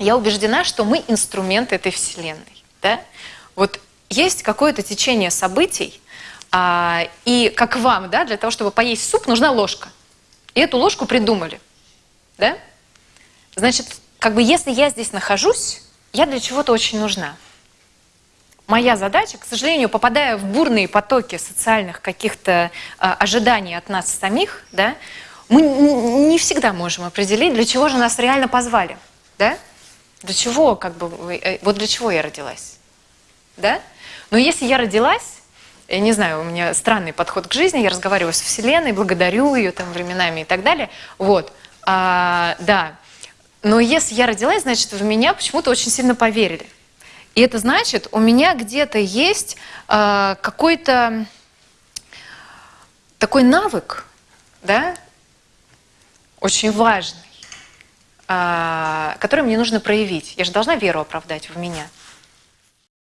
я убеждена, что мы инструмент этой Вселенной. Да? Вот есть какое-то течение событий, а, и как вам, да, для того, чтобы поесть суп, нужна ложка. И эту ложку придумали. Да? Значит, как бы если я здесь нахожусь, я для чего-то очень нужна. Моя задача, к сожалению, попадая в бурные потоки социальных каких-то э, ожиданий от нас самих, да, мы не всегда можем определить, для чего же нас реально позвали. Да? Для чего, как бы, э, вот для чего я родилась. Да? Но если я родилась, я не знаю, у меня странный подход к жизни, я разговариваю с Вселенной, благодарю ее там временами и так далее. Вот, а, да. Но если я родилась, значит, в меня почему-то очень сильно поверили. И это значит, у меня где-то есть э, какой-то такой навык, да, очень важный, э, который мне нужно проявить. Я же должна веру оправдать в меня.